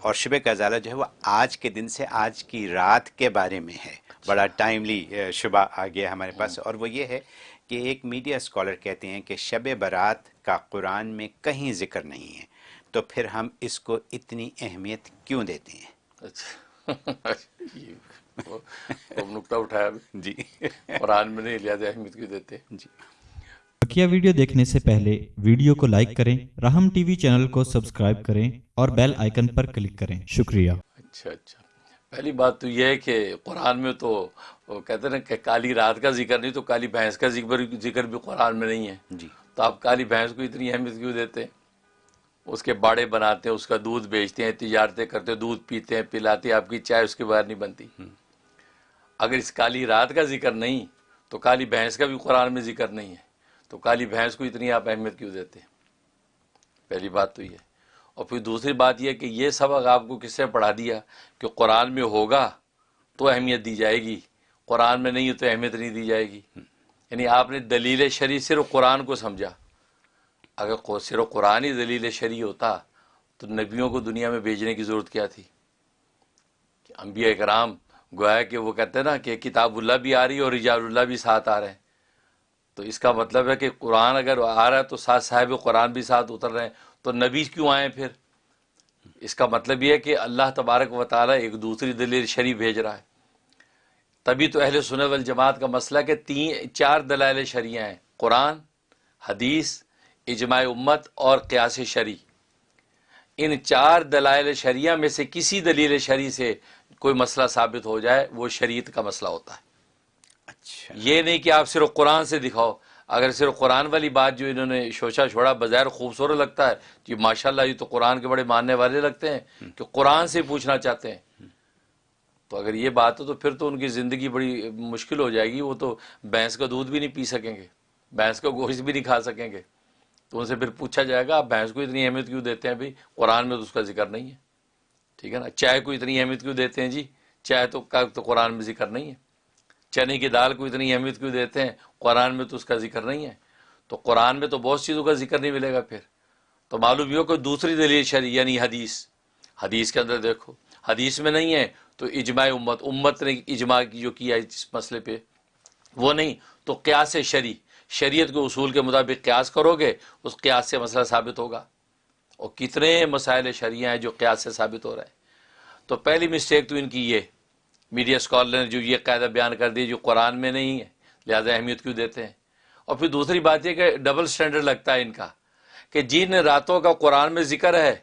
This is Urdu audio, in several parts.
اور شب غزالہ جو ہے وہ آج کے دن سے آج کی رات کے بارے میں ہے۔ بڑا ٹائملی شبہ آ گیا ہمارے پاس۔ اور وہ یہ ہے کہ ایک میڈیا اسکالر کہتے ہیں کہ شب برات کا قرآن میں کہیں ذکر نہیں ہے۔ تو پھر ہم اس کو اتنی اہمیت کیوں دیتے ہیں؟ اچھا۔ نکتہ اٹھایا۔ جی۔ قرآن میں نہیں لہٰذا اہمیت کیوں دیتے؟ جی۔ بقیہ ویڈیو دیکھنے سے پہلے ویڈیو کو لائک کریں رحم ٹی وی چینل کو سبسکرائب کریں اور بیل آئیکن پر کلک کریں۔ شکریہ۔ اچھا اچھا۔ پہلی بات تو یہ ہے کہ قرآن میں تو کہتے ہیں نا کہ کالی رات کا ذکر نہیں تو کالی بھینس کا ذکر ذکر بھی قرآن میں نہیں ہے۔ جی۔ تو آپ کالی بھینس کو اتنی اہمیت کیوں دیتے؟ ہیں اس کے باڑے بناتے ہیں اس کا دودھ بیچتے ہیں تجارتیں کرتے ہیں دودھ پیتے ہیں پلاتے ہیں آپ کی چائے اس کے بعد نہیں بنتی۔ اگر اس کالی رات کا ذکر نہیں تو کالی بھینس کا بھی قرآن میں ذکر نہیں ہے۔ تو کالی بھینس کو اتنی آپ اہمیت کیوں دیتے ہیں؟ پہلی بات تو یہ۔ اور پھر دوسری بات یہ کہ یہ سبق آپ کو کس سے پڑھا دیا کہ قرآن میں ہوگا تو اہمیت دی جائے گی، قرآن میں نہیں ہے تو اہمیت نہیں دی جائے گی۔ یعنی آپ نے دلیل شریع صرف قرآن کو سمجھا۔ اگر صرف قرآن ہی دلیل شریع ہوتا تو نبیوں کو دنیا میں بھیجنے کی ضرورت کیا تھی؟ کہ انبیاء کرام گویا کہ وہ کہتے ہیں نا کہ کتاب اللہ بھی آ رہی ہے اور رجال اللہ بھی ساتھ آ رہے ہیں۔ تو اس کا مطلب ہے کہ قرآن اگر آ رہا ہے تو ساتھ صاحب قرآن بھی ساتھ اتر رہے ہیں۔ تو نبی کیوں آئے پھر؟ اس کا مطلب یہ ہے کہ اللہ تبارک و تعالیٰ ایک دوسری دلیل شریف بھیج رہا ہے۔ تبھی تو اہل سنت والجماعت کا مسئلہ کہ تین، چار دلائل شریعہ ہیں۔ قرآن، حدیث، اجماع امت اور قیاس شریع ان چار دلائل شریعہ میں سے کسی دلیل شریع سے کوئی مسئلہ ثابت ہو جائے، وہ شریعت کا مسئلہ ہوتا ہے۔ اچھا۔ یہ نہیں کہ آپ صرف قرآن سے دکھاؤ۔ اگر صرف قرآن والی بات جو انہوں نے شوشا چھوڑا بظاہر خوبصورت لگتا ہے کہ ماشاء اللہ یہ تو قرآن کے بڑے ماننے والے لگتے ہیں کہ قرآن سے پوچھنا چاہتے ہیں۔ تو اگر یہ بات ہو تو پھر تو ان کی زندگی بڑی مشکل ہو جائے گی۔ وہ تو بھینس کا دودھ بھی نہیں پی سکیں گے، بھینس کا گوشت بھی نہیں کھا سکیں گے۔ تو ان سے پھر پوچھا جائے گا، آپ بھینس کو اتنی اہمیت کیوں دیتے ہیں بھائی؟ قرآن میں تو اس کا ذکر نہیں ہے۔ ٹھیک ہے نا؟ چائے کو اتنی اہمیت کیوں دیتے ہیں جی؟ چائے تو کا تو قرآن میں ذکر نہیں ہے۔ چنے کی دال کو اتنی اہمیت کیوں دیتے ہیں؟ قرآن میں تو اس کا ذکر نہیں ہے۔ تو قرآن میں تو بہت چیزوں کا ذکر نہیں ملے گا پھر۔ تو معلوم یہ ہو کہ دوسری دلیل شریع یعنی حدیث۔ حدیث کے اندر دیکھو، حدیث میں نہیں ہے تو اجماع امت امت نے اجماع کی جو کیا اس مسئلے پہ، وہ نہیں۔ تو قیاس شریع شریعت کے اصول کے مطابق قیاس کرو گے، اس قیاس سے مسئلہ ثابت ہوگا۔ اور کتنے مسائل شریعہ ہیں جو قیاس سے ثابت ہو رہے ہیں۔ تو پہلی مسٹیک تو ان کی یہ۔ میڈیا اسکالر نے جو یہ قاعدہ بیان کر دی جو قرآن میں نہیں ہے، لہٰذا اہمیت کیوں دیتے ہیں؟ اور پھر دوسری بات یہ کہ ڈبل سٹینڈرڈ لگتا ہے ان کا کہ جن راتوں کا قرآن میں ذکر ہے،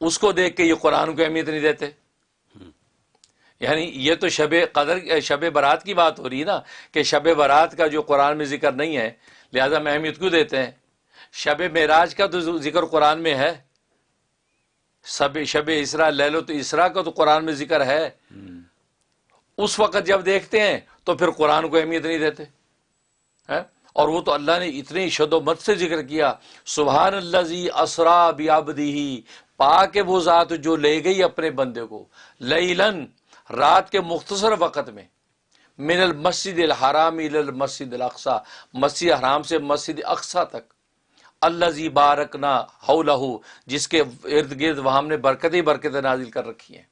اس کو دیکھ کے یہ قرآن کو اہمیت نہیں دیتے۔ یعنی یہ تو شب قدر، شب برات کی بات ہو رہی ہے نا کہ شب برات کا جو قرآن میں ذکر نہیں ہے، لہذا میں اہمیت کیوں دیتے ہیں؟ شب معراج کا تو ذکر قرآن میں ہے۔ شب شب اسرا لے لو تو اسرا کا تو قرآن میں ذکر ہے۔ اس وقت جب دیکھتے ہیں تو پھر قرآن کو اہمیت نہیں دیتے اور وہ تو اللہ نے اتنی شد و مت سے ذکر کیا سبحان اللہ زی اسرا بیابدی پاک وہ ذات جو لے گئی اپنے بندے کو، لیلن، رات کے مختصر وقت میں، من المسجد الحرام المسجد الاقصا مسجد حرام سے مسجد اقصا تک اللہ زی بارکنا حولہ جس کے ارد گرد وہاں نے برکتیں برکتیں نازل کر رکھی ہیں۔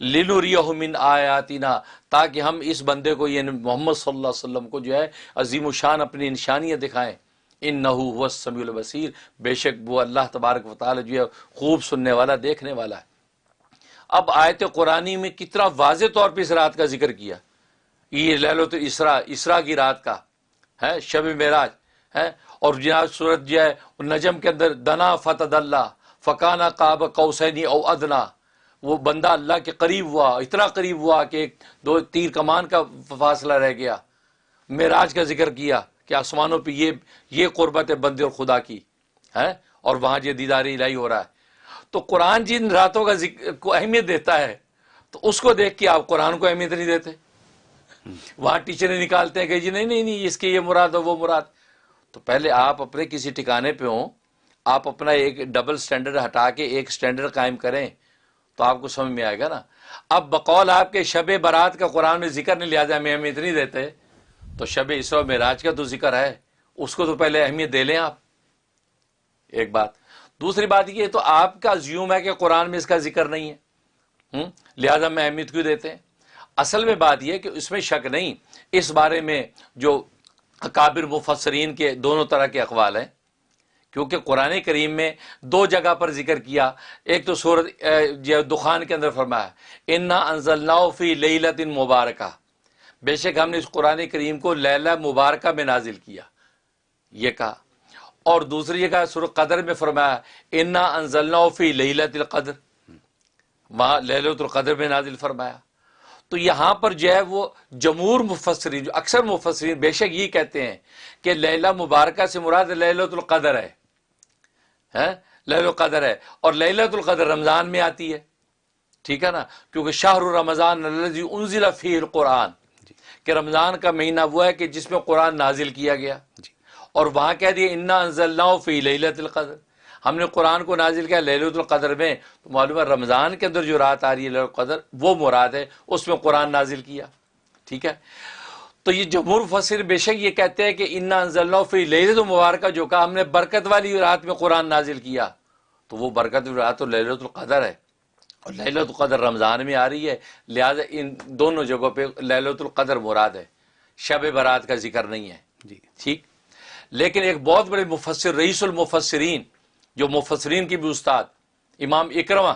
لنوریہ من آیاتنا، تاکہ ہم اس بندے کو یہ محمد صلی اللہ علیہ وسلم کو جو ہے، عظیم و شان اپنی نشانیاں دکھائیں۔ ان نحو سمیع البصیر بے شک وہ اللہ تبارک و تعالی جو ہے، خوب سننے والا، دیکھنے والا ہے۔ اب آیت قرآنی میں کتنا واضح طور پہ اس رات کا ذکر کیا۔ یہ لے لو تو اسرا اسرا کی رات کا ہے، شب معراج ہے۔ اور جناب صورت جو ہے، نجم کے اندر، دنا فتد اللہ فقانہ کعب کوسینی او ادنا۔ وہ بندہ اللہ کے قریب ہوا، اتنا قریب ہوا کہ ایک دو تیر کمان کا فاصلہ رہ گیا۔ معراج کا ذکر کیا کہ آسمانوں پہ یہ یہ قربت ہے بندے اور خدا کی ہے اور وہاں یہ دیداری الہی ہو رہا ہے۔ تو قرآن جن راتوں کا ذکر، کو اہمیت دیتا ہے، تو اس کو دیکھ کے آپ قرآن کو اہمیت نہیں دیتے۔ وہاں ٹیچریں نکالتے ہیں کہ جی نہیں نہیں نہیں، اس کے یہ مراد ہے وہ مراد۔ تو پہلے آپ اپنے کسی ٹھکانے پہ ہوں، آپ اپنا ایک ڈبل سٹینڈرڈ ہٹا کے ایک سٹینڈرڈ قائم کریں۔ تو آپ کو سمجھ میں آئے گا نا۔ اب بقول آپ کے شب برات کا قرآن میں ذکر نہیں لیا جائے، ہمیں اہمیت نہیں دیتے۔ تو شب اسرو میں راج کا تو ذکر ہے، اس کو تو پہلے اہمیت دے لیں آپ۔ ایک بات۔ دوسری بات یہ تو آپ کا زیوم ہے کہ قرآن میں اس کا ذکر نہیں ہے۔ ہم؟ لہذا میں اہمیت کیوں دیتے ہیں؟ اصل میں بات یہ کہ اس میں شک نہیں۔ اس بارے میں جو اکابر مفسرین کے دونوں طرح کے اقوال ہیں کیونکہ قرآن کریم میں دو جگہ پر ذکر کیا۔ ایک تو صورت دخان کے اندر فرمایا، انا انزل فی لیلت مبارکہ۔ بے شک ہم نے اس قرآن کریم کو لیلہ مبارکہ میں نازل کیا۔ یہ کہا۔ اور دوسری جگہ سر قدر میں فرمایا، انا انزل فی لیلت القدر۔ وہاں للت القدر میں نازل فرمایا۔ تو یہاں پر جو ہے وہ جمہور مفسرین، جو اکثر مفسرین بے شک یہ کہتے ہیں کہ لیلہ مبارکہ سے مراد للت القدر ہے۔ لہل القدر ہے۔ اور للت القدر رمضان میں آتی ہے۔ ٹھیک ہے نا؟ کیونکہ شاہ رمضان انزل فی القرآن۔ کہ رمضان کا مہینہ وہ ہے کہ جس میں قرآن نازل کیا گیا۔ جی۔ اور وہاں کہہ دیا انا انزل فی لیلت القدر۔ ہم نے قرآن کو نازل کیا للت القدر میں۔ تو معلوم ہے رمضان کے اندر جو رات آ رہی ہے للت القدر وہ مراد ہے اس میں قرآن نازل کیا۔ ٹھیک ہے؟ تو یہ جمہور فصر بے شک یہ کہتے ہیں کہ انا انزل فی للت مبارکہ جو کہا ہم نے برکت والی رات میں قرآن نازل کیا تو وہ برکت والی رات تو للت القدر ہے۔ اور للت القدر رمضان میں آ رہی ہے لہٰذا ان دونوں جگہوں پہ للت القدر مراد ہے۔ شب برات کا ذکر نہیں ہے۔ جی۔ ٹھیک۔ لیکن ایک بہت بڑے مفسر رئیس المفسرین جو مفسرین کی بھی استاد امام اکرما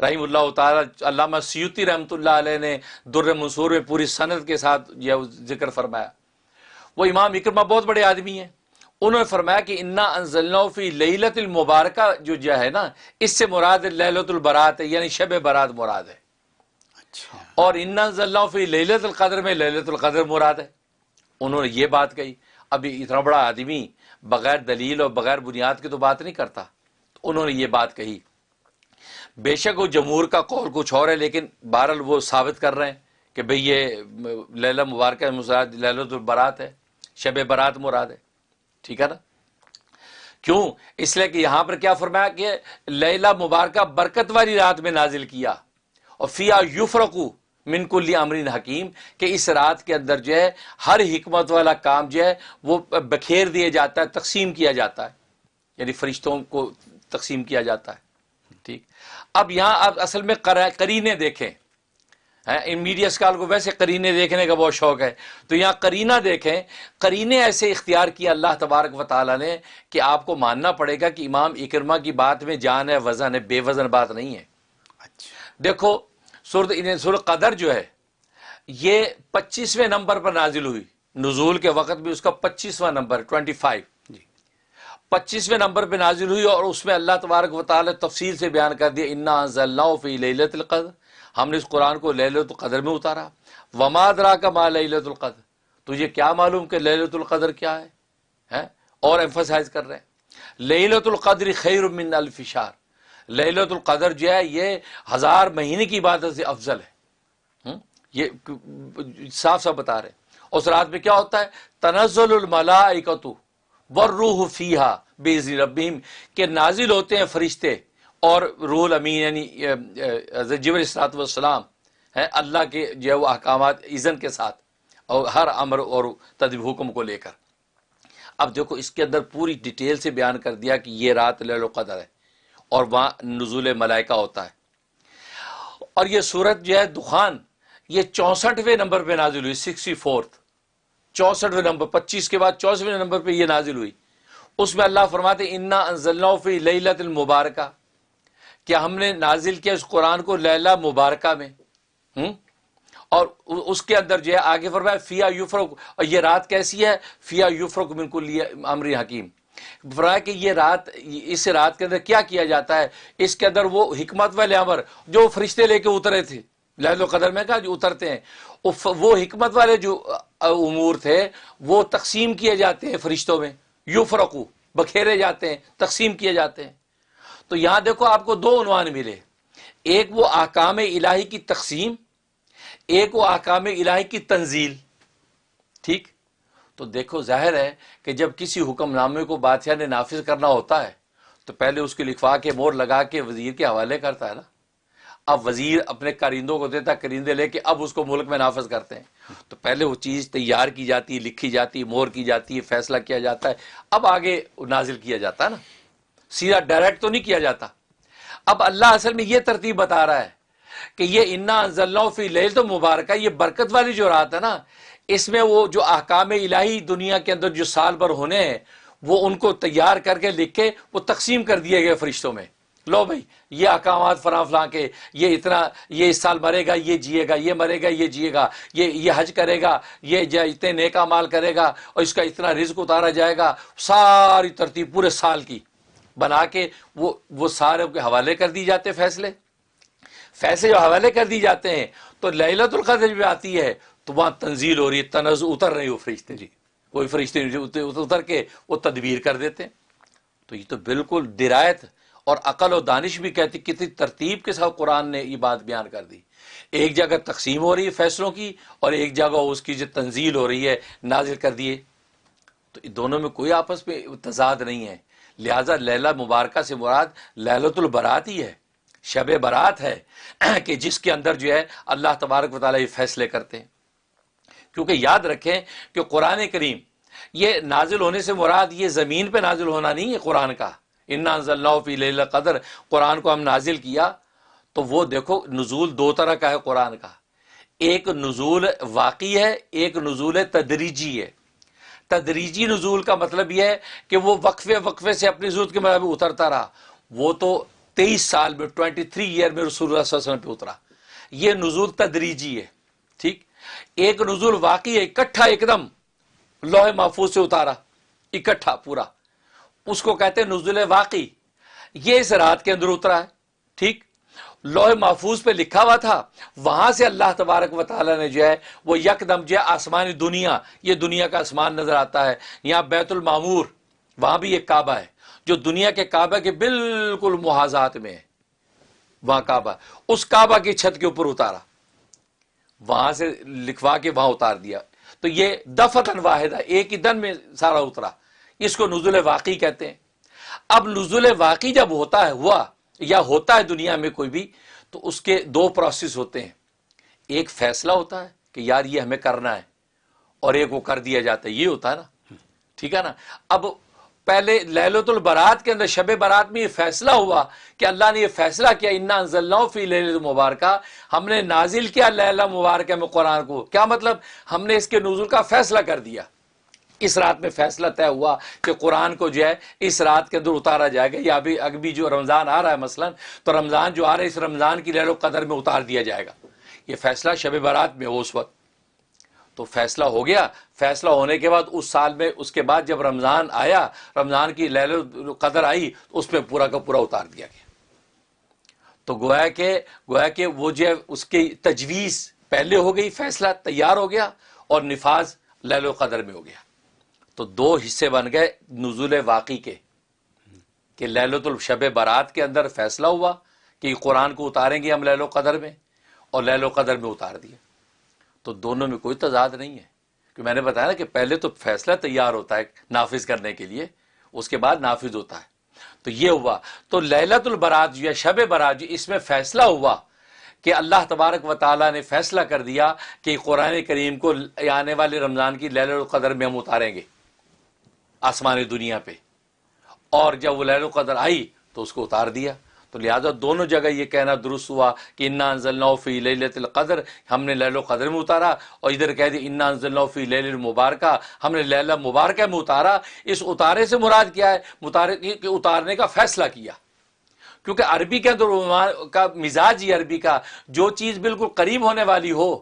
رحیم اللہ تعالیٰ علامہ سیوتی رحمۃ اللہ علیہ نے در منصور میں پوری صنعت کے ساتھ یہ ذکر فرمایا۔ وہ امام اکرما بہت بڑے آدمی ہیں۔ انہوں نے فرمایا کہ انا انزلنا فی لیلت المبارکہ جو جو ہے نا اس سے مراد للت البرات ہے یعنی شب برات مراد ہے۔ اچھا۔ اور انا انزلنا فی لیلت القدر میں للت القدر مراد ہے۔ انہوں نے یہ بات کہی۔ ابھی اتنا بڑا آدمی بغیر دلیل اور بغیر بنیاد کی تو بات نہیں کرتا۔ تو انہوں نے یہ بات کہی۔ بے شک وہ جمہور کا قول کچھ اور ہے، لیکن بہرحال وہ ثابت کر رہے ہیں کہ بھئی یہ لیلہ مبارکہ للت البرات ہے، شب برات مراد ہے۔ ٹھیک ہے نا؟ کیوں؟ اس لیے کہ یہاں پر کیا فرمایا کہ لیلہ مبارکہ برکت والی رات میں نازل کیا۔ اور فیا یفرقو من کلی امرین حکیم، کہ اس رات کے اندر جو ہے، ہر حکمت والا کام جو ہے، وہ بکھیر دیا جاتا ہے، تقسیم کیا جاتا ہے۔ یعنی فرشتوں کو تقسیم کیا جاتا ہے۔ ٹھیک؟ اب یہاں آپ اصل میں کرینے دیکھیں۔ ان میڈیا اسکال کو ویسے کرینے دیکھنے کا بہت شوق ہے۔ تو یہاں کرینہ دیکھیں۔ کرینے ایسے اختیار کیا اللہ تبارک و تعالیٰ نے کہ آپ کو ماننا پڑے گا کہ امام اکرما کی بات میں جان ہے وزن ہے بے وزن بات نہیں ہے۔ اچھا۔ دیکھو سر قدر جو ہے یہ پچیسویں نمبر پر نازل ہوئی۔ نزول کے وقت بھی اس کا پچیسواں نمبر ٹوینٹی فائیو جی۔ پچیسویں نمبر پہ نازل ہوئی اور اس میں اللہ تبارک و تعالیٰ تفصیل سے بیان کر دیا انا فی لیلت القدر ہم نے اس قرآن کو للت القدر میں اتارا۔ وماد را کا ماں للت القدر تجھے کیا معلوم کہ للت القدر کیا ہے؟ اور ایمفسائز کر رہے ہیں۔ للت القدر خیر من الفشار للت القدر جو ہے، یہ ہزار مہینے کی عبادت سے افضل ہے۔ یہ صاف صاف بتا رہے ہیں۔ اس رات میں کیا ہوتا ہے؟ تنزل الملائکتو والروح فیہا بیزی ربیم کہ نازل ہوتے ہیں فرشتے اور روح الامین یعنی جبر اسرات والسلام ہے اللہ کے جو ہے وہ احکامات ایزن کے ساتھ اور ہر امر اور تدب حکم کو لے کر۔ اب دیکھو، اس کے اندر پوری ڈیٹیل سے بیان کر دیا کہ یہ رات لیل قدر ہے اور وہاں نزول ملائکہ ہوتا ہے۔ اور یہ صورت جو ہے دخان، یہ چونسٹھویں نمبر پہ نازل ہوئی، سکسٹی فورتھ۔ چونسٹھویں نمبر، پچیس کے بعد چونسٹھویں نمبر پہ یہ نازل ہوئی۔ اس میں اللہ فرماتے انا انزلنا فی لیلت المبارکہ۔ کہ ہم نے نازل کیا اس قرآن کو لیلہ مبارکہ میں؟ اور اس کے اندر جو ہے آگے فرمایا فیا یوفرق اور یہ رات کیسی ہے؟ فیا یوفرق من کو امری حکیم فرمایا کہ یہ رات، اس رات کے اندر کیا کیا جاتا ہے؟ اس کے اندر وہ حکمت والے امر جو فرشتے لے کے اترے تھے۔ لہد و قدر میں کہا جو اترتے ہیں۔ وہ حکمت والے جو امور تھے، وہ تقسیم کیے جاتے ہیں فرشتوں میں۔ یو فرقو بکھیرے جاتے ہیں، تقسیم کیے جاتے ہیں۔ تو یہاں دیکھو آپ کو دو عنوان ملے۔ ایک وہ احکام الہی کی تقسیم، ایک وہ احکام الہی کی تنزیل۔ ٹھیک؟ تو دیکھو، ظاہر ہے کہ جب کسی حکم نامے کو بادشاہ نے نافذ کرنا ہوتا ہے، تو پہلے اس کی لکھوا کے مور لگا کے وزیر کے حوالے کرتا ہے نا۔ اب وزیر اپنے کارندوں کو دیتا کرندے لے کے اب اس کو ملک میں نافذ کرتے ہیں۔ تو پہلے وہ چیز تیار کی جاتی ہے لکھی جاتی ہے مور کی جاتی ہے فیصلہ کیا جاتا ہے۔ اب آگے نازل کیا جاتا ہے نا۔ سیدھا ڈائریکٹ تو نہیں کیا جاتا۔ اب اللہ اصل میں یہ ترتیب بتا رہا ہے کہ یہ انا انزلنا فی لیل تو مبارکہ، یہ برکت والی جو رات ہے نا، اس میں وہ جو احکام الہی دنیا کے اندر جو سال بھر ہونے ہیں، وہ ان کو تیار کر کے لکھ کے وہ تقسیم کر دیے گئے فرشتوں میں۔ لو بھائی، یہ احکامات فراں فلاں کے، یہ اتنا، یہ اس سال مرے گا، یہ جیے گا، یہ مرے گا، یہ جیے گا، یہ یہ حج کرے گا، یہ اتنے نیکا مال کرے گا اور اس کا اتنا رزق اتارا جائے گا، ساری ترتیب پورے سال کی۔ بنا کے وہ وہ سارے کے حوالے کر دی جاتے فیصلے۔ فیصلے جو حوالے کر دی جاتے ہیں، تو للت القدر بھی آتی ہے، تو وہاں تنزیل ہو رہی ہے تنز اتر رہی وہ فرشتے جی۔ کوئی فرشتے اتر کے وہ تدبیر کر دیتے ہیں۔ تو یہ تو بالکل درایت اور عقل و دانش بھی کہتی کتنی ترتیب کے ساتھ قرآن نے یہ بات بیان کر دی۔ ایک جگہ تقسیم ہو رہی ہے فیصلوں کی اور ایک جگہ اس کی جو تنزیل ہو رہی ہے نازل کر دیے تو دونوں میں کوئی آپس میں تضاد نہیں ہے۔ لہذا لیلا مبارکہ سے مراد للت البرات ہی ہے۔ شب برات ہے کہ جس کے اندر جو ہے اللہ تبارک و تعالیٰ یہ فیصلے کرتے ہیں۔ کیونکہ یاد رکھیں کہ قرآن کریم یہ نازل ہونے سے مراد یہ زمین پہ نازل ہونا نہیں ہے قرآن کا۔ فی لیل قدر قرآن کو ہم نازل کیا تو وہ دیکھو نزول دو طرح کا ہے قرآن کا۔ ایک نزول واقعی ہے، ایک نزول تدریجی ہے۔ تدریجی نزول کا مطلب یہ ہے کہ وہ وقفے وقفے سے اپنی ضرورت کے مطابق اترتا رہا۔ وہ تو تیئیس سال میں ٹوینٹی تھری ایئر میں رسول اللہ صلی اللہ علیہ وسلم پہ اترا۔ یہ نزول تدریجی ہے، ٹھیک؟ ایک نزول واقعی ہے، اکٹھا ایک دم لوہے محفوظ سے اتارا، اکٹھا پورا۔ اس کو کہتے ہیں نزول واقعی۔ یہ اس رات کے اندر اترا ہے، ٹھیک؟ لوہے محفوظ پہ لکھا ہوا تھا، وہاں سے اللہ تبارک و تعالیٰ نے جو ہے وہ یکدم جو ہے آسمانی دنیا، یہ دنیا کا آسمان نظر آتا ہے۔ یہاں بیت المامور وہاں بھی ایک کعبہ ہے، جو دنیا کے کعبہ کے بالکل محاذات میں ہے۔ وہاں کعبہ، اس کعبہ کی چھت کے اوپر اتارا۔ وہاں سے لکھوا کے وہاں اتار دیا۔ تو یہ دفتن واحد ہے ایک ہی دن میں سارا اترا۔ اس کو نزول واقعی کہتے ہیں۔ اب نزول واقعی جب ہوتا ہے، ہوا یا ہوتا ہے دنیا میں کوئی بھی، تو اس کے دو پروسیس ہوتے ہیں۔ ایک فیصلہ ہوتا ہے کہ یار یہ ہمیں کرنا ہے، اور ایک وہ کر دیا جاتا ہے۔ یہ ہوتا ہے نا۔ ٹھیک ہے نا؟ اب پہلے لہلت البرات کے اندر شب برات میں یہ فیصلہ ہوا کہ اللہ نے یہ فیصلہ کیا، انا فی مبارکہ ہم نے نازل کیا لہلا مبارکہ میں قرآن کو۔ کیا مطلب؟ ہم نے اس کے نزول کا فیصلہ کر دیا۔ اس رات میں فیصلہ طے ہوا کہ قرآن کو جو ہے اس رات کے اندر اتارا جائے گا یا ابھی ابھی جو رمضان آ رہا ہے مثلا، تو رمضان جو آ رہا ہے، اس رمضان کی لہر و قدر میں اتار دیا جائے گا۔ یہ فیصلہ شب برات میں ہو اس وقت۔ تو فیصلہ ہو گیا۔ فیصلہ ہونے کے بعد اس سال میں، اس کے بعد جب رمضان آیا، رمضان کی لہل قدر آئی، تو اس پہ پورا کا پورا اتار دیا گیا۔ تو گویا کہ گویا کہ وہ جو ہے، اس کی تجویز پہلے ہو گئی، فیصلہ تیار ہو گیا اور نفاذ لہل و قدر میں ہو گیا۔ تو دو حصے بن گئے نزول واقعی کے، کہ لہلت الشب برات کے اندر فیصلہ ہوا کہ قرآن کو اتاریں گے ہم لہل و قدر میں اور لہل و قدر میں اتار دیا تو دونوں میں کوئی تضاد نہیں ہے۔ کہ میں نے بتایا نا کہ پہلے تو فیصلہ تیار ہوتا ہے نافذ کرنے کے لیے، اس کے بعد نافذ ہوتا ہے۔ تو یہ ہوا۔ تو لہلت البرات جو ہے شب برات جو اس میں فیصلہ ہوا کہ اللہ تبارک و تعالیٰ نے فیصلہ کر دیا کہ قرآن کریم کو آنے والے رمضان کی لہل القدر میں ہم اتاریں گے۔ آسمانی دنیا پہ۔ اور جب وہ لہل القدر آئی تو اس کو اتار دیا۔ تو لہٰذا دونوں جگہ یہ کہنا درست ہوا کہ انا انزل فی لیلت القدر۔ ہم نے لہل و قدر میں اتارا اور ادھر کہہ دی انا انزل فی لیل المبارکہ۔ ہم نے لیلہ مبارکہ میں اتارا۔ اس اتارے سے مراد کیا ہے؟ کہ اتارنے کا فیصلہ کیا۔ کیونکہ عربی کے اندر کا مزاج ہی عربی کا۔ جو چیز بالکل قریب ہونے والی ہو،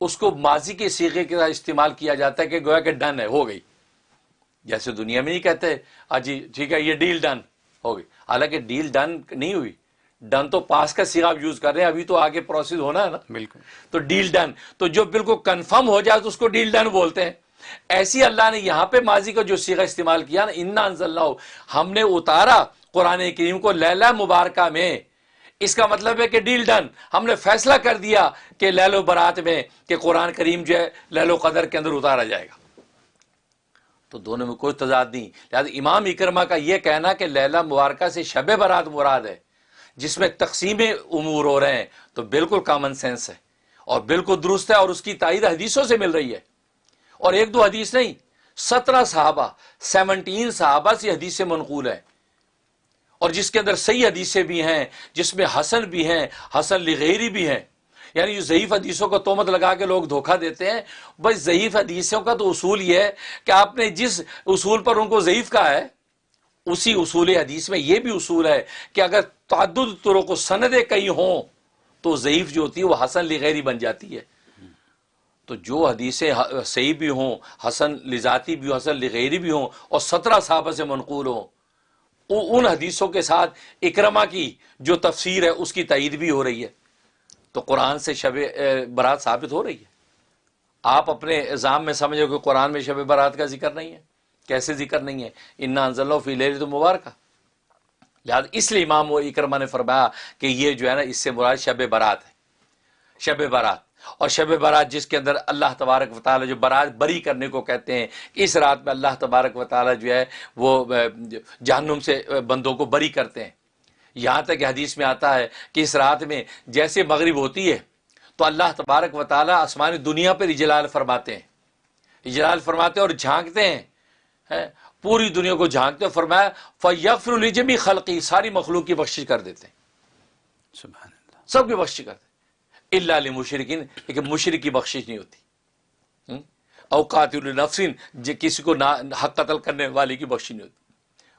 اس کو ماضی کے سیغے کے ساتھ استعمال کیا جاتا ہے کہ گویا کہ ڈن ہے، ہو گئی۔ جیسے دنیا میں نہیں کہتے جی ٹھیک ہے یہ ڈیل ڈن ہو گئی۔ حالانکہ ڈیل ڈن نہیں ہوئی۔ ڈن تو پاس کا سیگا یوز کر رہے ہیں ابھی تو آگے پروسیس ہونا ہے نا۔ بالکل۔ تو ڈیل ڈن تو جو بالکل کنفرم ہو جائے تو اس کو ڈیل ڈن بولتے ہیں۔ ایسی اللہ نے یہاں پہ ماضی کا جو سیگا استعمال کیا نا انا اللہ ہم نے اتارا قرآن کریم کو لیلا مبارکہ میں۔ اس کا مطلب ہے کہ ڈیل ڈن ہم نے فیصلہ کر دیا کہ لیل و برات میں کہ قرآن کریم جو ہے لیل و قدر کے اندر اتارا جائے گا۔ تو دونوں میں کوئی تضاد نہیں۔ لہٰذا امام اکرما کا یہ کہنا کہ لیلا مبارکہ سے شب برات مراد ہے، جس میں تقسیم امور ہو رہے ہیں، تو بالکل کامن سینس ہے اور بالکل درست ہے اور اس کی تائید حدیثوں سے مل رہی ہے۔ اور ایک دو حدیث نہیں، سترہ صحابہ، سیونٹین صحابہ سے حدیث منقول ہے اور جس کے اندر صحیح حدیثیں بھی ہیں، جس میں حسن بھی ہیں، حسن لغیری بھی ہیں۔ یعنی جو ضعیف حدیثوں کو تومت لگا کے لوگ دھوکہ دیتے ہیں، بس ضعیف حدیثوں کا تو اصول یہ ہے کہ آپ نے جس اصول پر ان کو ضعیف کہا ہے، اسی اصول حدیث میں یہ بھی اصول ہے کہ اگر تعدد طروں کو سندیں کئی ہوں تو ضعیف جو ہوتی ہے وہ حسن لغیری بن جاتی ہے۔ تو جو حدیثیں صحیح بھی ہوں، حسن لذاتی بھی ہوں، حسن لغیری بھی ہوں، اور سترہ صحابہ سے منقول ہوں ان حدیثوں کے ساتھ اکرما کی جو تفسیر ہے، اس کی تعید بھی ہو رہی ہے۔ تو قرآن سے شب برات ثابت ہو رہی ہے۔ آپ اپنے الزام میں سمجھو کہ قرآن میں شب برات کا ذکر نہیں ہے۔ کیسے ذکر نہیں ہے؟ انا انزل فی لیل تو مبارکہ لہٰذا اس لیے امام و اکرما نے فرمایا کہ یہ جو ہے نا، اس سے مراد شب برات ہے۔ شب برات۔ اور شب برات جس کے اندر اللہ تبارک و تعالیٰ جو برات بری کرنے کو کہتے ہیں، اس رات میں اللہ تبارک و تعالیٰ جو ہے وہ جہنم سے بندوں کو بری کرتے ہیں۔ یہاں تک حدیث میں آتا ہے کہ اس رات میں جیسے مغرب ہوتی ہے تو اللہ تبارک و تعالیٰ آسمانی دنیا پر اجلال فرماتے ہیں۔ اجلال فرماتے ہیں اور جھانکتے ہیں پوری دنیا کو جھانکتے ہیں۔ فرمایا فیفر الجمی خلقی ساری مخلوق کی بخشش کر دیتے ہیں۔ سب کی بخشش کرتے ہیں۔ اللہ علیہ مشرقین لیکن مشرق کی بخشش نہیں ہوتی۔ اوقات النفسین کسی کو حق قتل کرنے والے کی بخشش نہیں ہوتی۔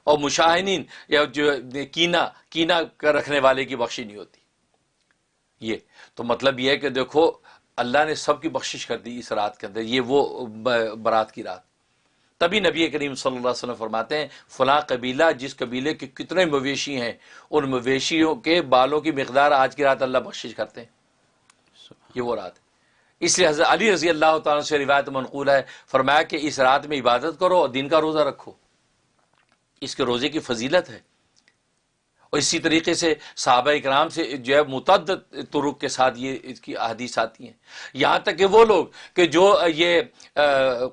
اور مشاہنین یا جو کینا کینا رکھنے والے کی بخشی نہیں ہوتی۔ یہ۔ تو مطلب یہ ہے کہ دیکھو، اللہ نے سب کی بخشش کر دی اس رات کے اندر، یہ وہ برات کی رات۔ تبھی نبی کریم صلی اللہ علیہ وسلم فرماتے ہیں، فلاں قبیلہ جس قبیلے کے کتنے مویشی ہیں، ان مویشیوں کے بالوں کی مقدار آج کی رات اللہ بخشش کرتے ہیں۔ یہ وہ رات۔ ہے اس لیے حضرت علی رضی اللہ تعالیٰ سے روایت منقول ہے، فرمایا کہ اس رات میں عبادت کرو اور دن کا روزہ رکھو۔ اس کے روزے کی فضیلت ہے۔ اور اسی طریقے سے صحابہ اکرام سے جو ہے متعدد طرق کے ساتھ یہ اس کی احادیث آتی ہیں۔ یہاں تک کہ وہ لوگ کہ جو یہ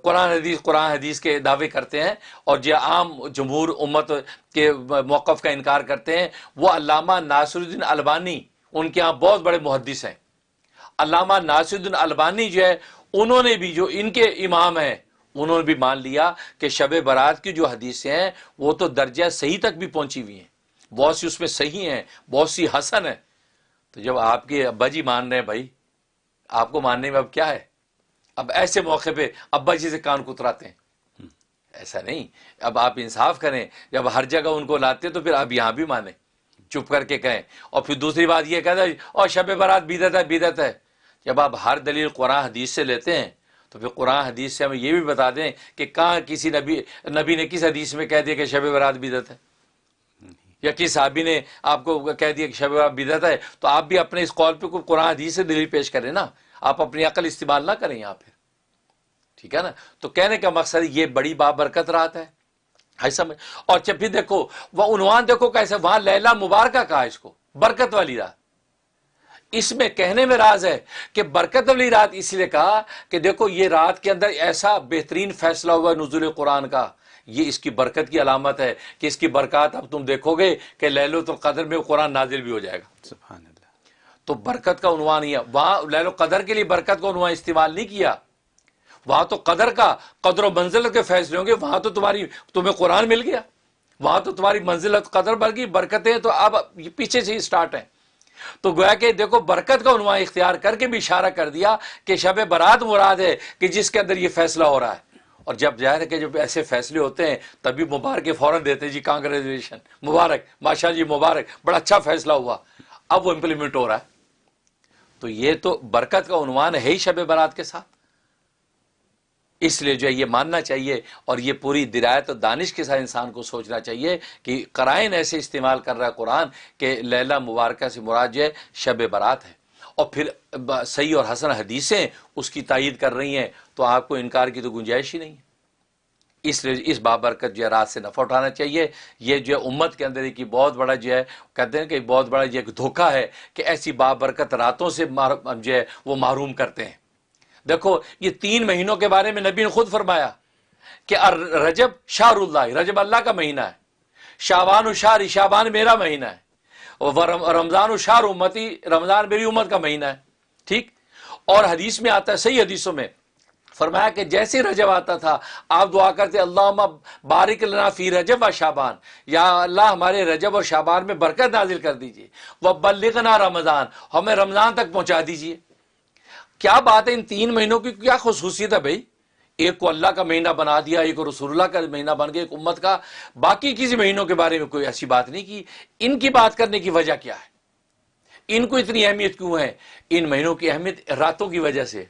قرآن حدیث قرآن حدیث کے دعوے کرتے ہیں اور جو عام جمہور امت کے موقف کا انکار کرتے ہیں، وہ علامہ ناصر الدین البانی، ان کے ہاں بہت بڑے محدث ہیں۔ علامہ ناصر الدین البانی جو ہے، انہوں نے بھی جو ان کے امام ہیں انہوں نے بھی مان لیا کہ شب برات کی جو حدیثیں ہیں، وہ تو درجہ صحیح تک بھی پہنچی ہوئی ہیں۔ بہت سی اس میں صحیح ہیں، بہت سی حسن ہیں۔ تو جب آپ کے ابا جی مان رہے ہیں بھائی، آپ کو ماننے میں اب کیا ہے؟ اب ایسے موقع پہ ابا جی سے کان کتراتے ہیں۔ ایسا نہیں۔ اب آپ انصاف کریں، جب ہر جگہ ان کو لاتے تو پھر آپ یہاں بھی مانیں۔ چپ کر کے کہیں۔ اور پھر دوسری بات یہ کہتا ہے، اور شب برات بیدت ہے بیدت ہے۔ جب آپ ہر دلیل قرآن حدیث سے لیتے ہیں تو پھر قرآن حدیث سے ہمیں یہ بھی بتا دیں کہ کہاں کسی نبی نبی نے کس حدیث میں کہہ دیا کہ شب برات بیدت ہے؟ یا کس صحابی نے آپ کو کہہ دیا کہ شب برات بیدت ہے؟ تو آپ بھی اپنے اس قول پہ کوئی قرآن حدیث سے دلیل پیش کریں نا۔ آپ اپنی عقل استعمال نہ کریں یہاں پھر ٹھیک ہے نا؟ تو کہنے کا مقصد یہ بڑی بابرکت رات ہے۔ ایسا میں اور جب بھی دیکھو، وہ عنوان دیکھو کیسے وہاں لیلا مبارکہ کہا اس کو، برکت والی رات۔ اس میں کہنے میں راز ہے کہ برکت والی رات اس لیے کہا کہ دیکھو یہ رات کے اندر ایسا بہترین فیصلہ ہوا نزول قرآن کا۔ یہ اس کی برکت کی علامت ہے کہ اس کی برکات اب تم دیکھو گے کہ لہلو تو قدر میں قرآن نازل بھی ہو جائے گا۔ سبحان اللہ۔ تو برکت کا عنوان ہی ہے۔ وہاں لہلو قدر کے لیے برکت کا عنوان استعمال نہیں کیا۔ وہاں تو قدر کا قدر و منزل کے فیصلے ہوں گے وہاں تو تمہاری تمہیں قرآن مل گیا۔ وہاں تو تمہاری منزلت قدر بڑھ گئی برکتیں تو اب پیچھے سے ہی اسٹارٹ ہیں۔ تو گویا کہ دیکھو، برکت کا عنوان اختیار کر کے بھی اشارہ کر دیا کہ شب برات مراد ہے کہ جس کے اندر یہ فیصلہ ہو رہا ہے۔ اور جب ظاہر ہے کہ جب ایسے فیصلے ہوتے ہیں تبھی مبارک فوراً دیتے جی کانگریچولیشن مبارک، ماشاء جی مبارک، بڑا اچھا فیصلہ ہوا۔ اب وہ امپلیمنٹ ہو رہا ہے۔ تو یہ تو برکت کا عنوان ہے ہی شب برات کے ساتھ۔ اس لیے جو ہے یہ ماننا چاہیے اور یہ پوری درایت اور دانش کے ساتھ انسان کو سوچنا چاہیے کہ قرائن ایسے استعمال کر رہا ہے قرآن کہ لیلا مبارکہ سے مراد جو ہے شب برات ہے۔ اور پھر صحیح اور حسن حدیثیں اس کی تائید کر رہی ہیں تو آپ کو انکار کی تو گنجائش ہی نہیں ہے۔ اس لیے اس بابرکت جو ہے رات سے نفع اٹھانا چاہیے۔ یہ جو ہے امت کے اندر ایک بہت بڑا جو ہے، کہتے ہیں کہ بہت بڑا جو ایک دھوکہ ہے کہ ایسی بابرکت راتوں سے جو ہے وہ معروم کرتے ہیں۔ دیکھو، یہ تین مہینوں کے بارے میں نبی نے خود فرمایا کہ رجب شاہ اللہ رجب اللہ کا مہینہ ہے شابان و شاہ شابان میرا مہینہ ہے رمضان و شاہ امتی، رمضان میری امت کا مہینہ ہے، ٹھیک؟ اور حدیث میں آتا ہے، صحیح حدیثوں میں فرمایا کہ جیسے رجب آتا تھا، آپ دعا کرتے اللہ بارک لنا فی رجب و شابان یا اللہ ہمارے رجب اور شابان میں برکت نازل کر دیجیے وہ بلغنا رمضان، ہمیں رمضان تک پہنچا دیجیے کیا بات ہے ان تین مہینوں کی کیا خصوصیت ہے بھائی؟ ایک کو اللہ کا مہینہ بنا دیا، ایک کو رسول اللہ کا مہینہ بن گیا، ایک امت کا۔ باقی کسی مہینوں کے بارے میں کوئی ایسی بات نہیں کی۔ ان کی بات کرنے کی وجہ کیا ہے؟ ان کو اتنی اہمیت کیوں ہے؟ ان مہینوں کی اہمیت راتوں کی وجہ سے۔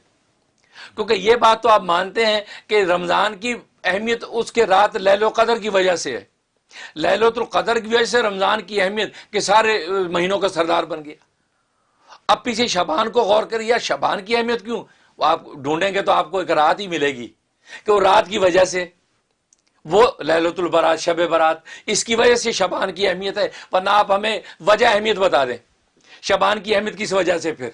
کیونکہ یہ بات تو آپ مانتے ہیں کہ رمضان کی اہمیت اس کے رات لہل و قدر کی وجہ سے ہے۔ لہلوت القدر کی وجہ سے رمضان کی اہمیت کہ سارے مہینوں کا سردار بن گیا۔ اب پیچھے شبان کو غور کریے شبان کی اہمیت کیوں؟ وہ آپ ڈھونڈیں گے تو آپ کو ایک رات ہی ملے گی کہ وہ رات کی وجہ سے وہ لہلت البرات، شب برات، اس کی وجہ سے شبان کی اہمیت ہے، ورنہ آپ ہمیں وجہ اہمیت بتا دیں۔ شبان کی اہمیت کس وجہ سے پھر؟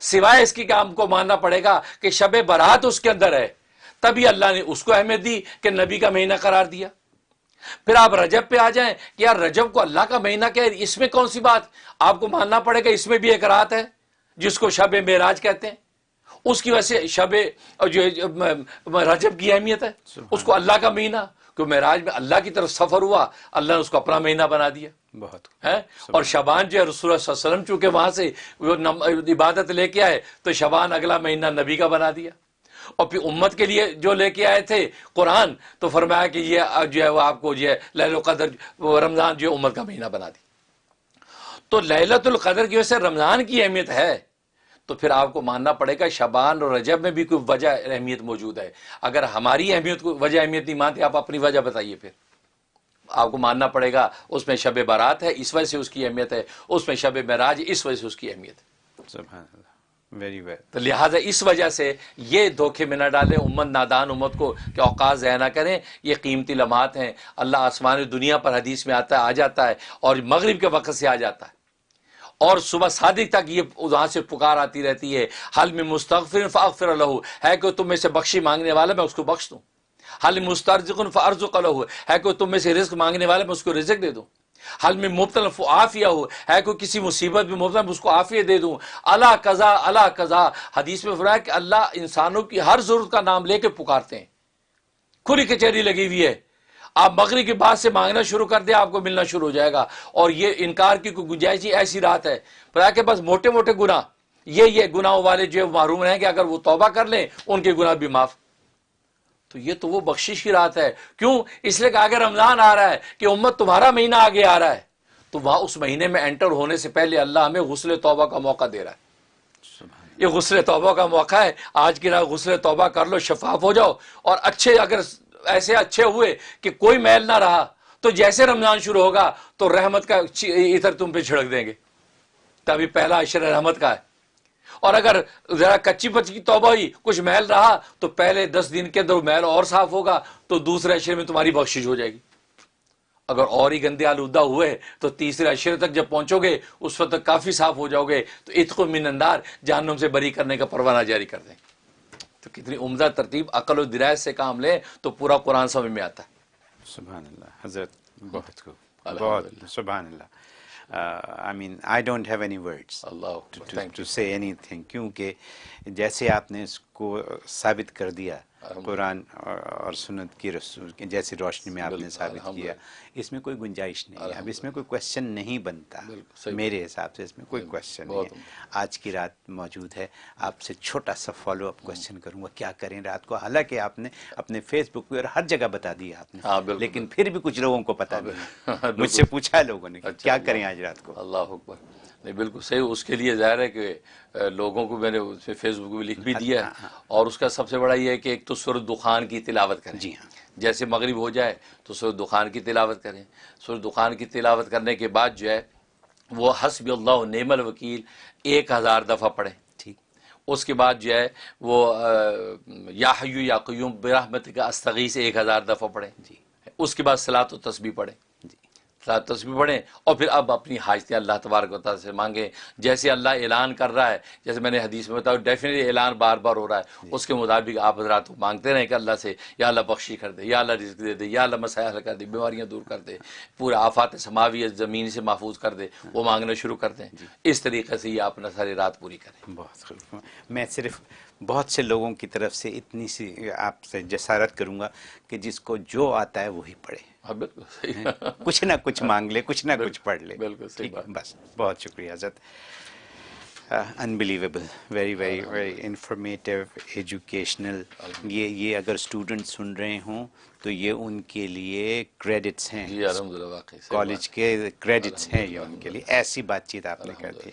سوائے اس کی کام کو ماننا پڑے گا کہ شب برات اس کے اندر ہے، تبھی اللہ نے اس کو اہمیت دی کہ نبی کا مہینہ قرار دیا۔ پھر آپ رجب پہ آ جائیں کہ یار رجب کو اللہ کا مہینہ کہ اس میں کون سی بات؟ آپ کو ماننا پڑے گا اس میں بھی ایک رات ہے جس کو شب معراج کہتے ہیں۔ اس کی وجہ سے شب جو رجب کی اہمیت ہے۔ اس کو اللہ کا مہینہ کیوں معراج میں اللہ کی طرف سفر ہوا اللہ نے اس کو اپنا مہینہ بنا دیا۔ بہت اور شبان جو ہے رسول اللہ صلی اللہ علیہ وسلم چونکہ وہاں سے وہ عبادت لے کے آئے تو شبان اگلا مہینہ نبی کا بنا دیا۔ اور پھر امت کے لیے جو لے کے آئے تھے قرآن، تو فرمایا کہ یہ جو ہے وہ آپ کو جو ہے لہل القدر رمضان جو امت کا مہینہ بنا دی۔ تو لہلت القدر کی وجہ سے رمضان کی اہمیت ہے۔ تو پھر آپ کو ماننا پڑے گا شبان اور رجب میں بھی کوئی وجہ اہمیت موجود ہے۔ اگر ہماری اہمیت کو، وجہ اہمیت نہیں مانتے، آپ اپنی وجہ بتائیے پھر۔ آپ کو ماننا پڑے گا، اس میں شب بارات ہے، اس وجہ سے اس کی اہمیت ہے، اس میں شب معراج، اس وجہ سے اس کی اہمیت ہے۔ سبحان اللہ۔ ویری ویل تو لہٰذا اس وجہ سے یہ دھوکے میں نہ ڈالیں، امت نادان، امت کو کہ اوقات ضائع نہ کریں، یہ قیمتی لمحات ہیں۔ اللہ آسمان دنیا پر حدیث میں آتا ہے، آ جاتا ہے اور مغرب کے وقت سے آ جاتا ہے۔ اور صبح صادق تک یہ وہاں سے پکار آتی رہتی ہے۔ حل میں مستغفر فاغفر اللہ ہے کہ تم میں سے بخشی مانگنے والا میں اس کو بخش دوں۔ حل مسترزقن فارزق ہے کہ تم میں سے رزق مانگنے والا میں اس کو رزق دے دوں۔ حل میں مبتلا آفیہ ہو، ہے کوئی کسی مصیبت میں مبتلا اس کو آفیہ دے دوں۔ اللہ قضا اللہ قضا۔ حدیث میں فرمایا کہ اللہ انسانوں کی ہر ضرورت کا نام لے کے پکارتے ہیں۔ کھلی کچہری لگی ہوئی ہے۔ آپ بکری کے بعد سے مانگنا شروع کر دیں، آپ کو ملنا شروع ہو جائے گا۔ اور یہ انکار کی کوئی گنجائش ایسی رات ہے۔ پر کہ بس موٹے موٹے گناہ، یہ یہ گناہوں والے جو معروم ہیں کہ اگر وہ توبہ کر لیں، ان کے گناہ بھی معاف تو یہ تو وہ بخشش کی رات ہے۔ کیوں؟ اس لیے کہ اگر رمضان آ رہا ہے کہ امت تمہارا مہینہ آگے آ رہا ہے۔ تو وہاں اس مہینے میں انٹر ہونے سے پہلے اللہ ہمیں غسل توبہ کا موقع دے رہا ہے۔ یہ غسل توبہ کا موقع ہے۔ آج کی رات غسل توبہ کر لو شفاف ہو جاؤ۔ اور اچھے اگر ایسے اچھے ہوئے کہ کوئی میل نہ رہا تو جیسے رمضان شروع ہوگا تو رحمت کا اتر تم پہ چھڑک دیں گے۔ تبھی پہلا عشر رحمت کا ہے۔ اور اگر ذرا کچی پچی توبہ ہوئی کچھ محل رہا تو پہلے دس دن کے اندر محل اور صاف ہوگا تو دوسرے اشرے میں تمہاری بخشش ہو جائے گی۔ اگر اور ہی گندے آلودہ ہوئے تو تیسرے اشرے تک جب پہنچو گے اس وقت تک کافی صاف ہو جاؤ گے۔ تو اتق من اندار جہنم سے بری کرنے کا پروانہ جاری کر دیں۔ تو کتنی عمدہ ترتیب عقل و درایت سے کام لیں تو پورا قرآن سمجھ میں آتا ہے۔ سبحان اللہ حضرت بہت کو بہت سبحان اللہ۔ I mean I don't have any words to say anything کیونکہ جیسے آپ نے اس کو ثابت کر دیا قرآن اور سنت کی رسول جیسی روشنی میں آپ نے ثابت کیا اس میں کوئی گنجائش نہیں ہے۔ اب اس میں کوئی کوشچن نہیں بنتا۔ میرے حساب سے اس میں کوئی کوشچن نہیں ہے۔ آج کی رات موجود ہے۔ آپ سے چھوٹا سا فالو اپ کوشچن کروں گا۔ کیا کریں رات کو؟ حالانکہ آپ نے اپنے فیس بک پہ اور ہر جگہ بتا دیا آپ نے۔ لیکن پھر بھی کچھ لوگوں کو پتا نہیں مجھ سے پوچھا لوگوں نے کیا کریں آج رات کو؟ اللہ حکبر نہیں بالکل صحیح۔ اس کے لیے ظاہر ہے کہ لوگوں کو میں نے اس میں فیس بک بھی لکھ بھی دیا ہے۔ اور اس کا سب سے بڑا یہ ہے کہ ایک تو سورج دخان کی تلاوت کریں۔ جی ہاں۔ جیسے مغرب ہو جائے تو سورج دخان کی تلاوت کریں۔ سورج دخان کی تلاوت کرنے کے بعد جو ہے، وہ حسب اللہ نعم الوکیل ایک ہزار دفعہ پڑھیں، ٹھیک۔ اس کے بعد جو ہے، وہ یا حیو یا قیوم برحمت کا استغی سے ایک ہزار دفعہ پڑھیں جی۔ اس کے بعد سلاط و تسبیح پڑھیں۔ جی تسبیح پڑھیں اور پھر اب اپنی حاجتیں اللہ تبارک و تعالیٰ سے مانگیں۔ جیسے اللہ اعلان کر رہا ہے جیسے میں نے حدیث میں بتایا ڈیفینیٹلی اعلان بار بار ہو رہا ہے۔ اس کے مطابق آپ حضرات مانگتے رہیں کہ اللہ سے یا اللہ بخشی کر دے یا اللہ رزق دے دے یا اللہ مسائل حل کر دے بیماریاں دور کر دے پورے آفات سماوی زمین سے محفوظ کر دے وہ مانگنا شروع کر دیں۔ اس طریقے سے یہ اپنا ساری رات پوری کریں۔ بہت خوب میں صرف بہت سے لوگوں کی طرف سے اتنی سی آپ سے جسارت کروں گا کہ جس کو جو آتا ہے وہی پڑھے۔ کچھ نہ کچھ مانگ لے کچھ نہ کچھ پڑھ لے۔ بالکل بس بہت شکریہ حضرت۔ Unbelievable very very very informative educational یہ یہ اگر اسٹوڈنٹ سن رہے ہوں تو یہ ان کے لیے کریڈٹس ہیں۔ جی کالج کے کریڈٹس ہیں یہ ان کے لیے۔ ایسی بات چیت آپ نے کر دی۔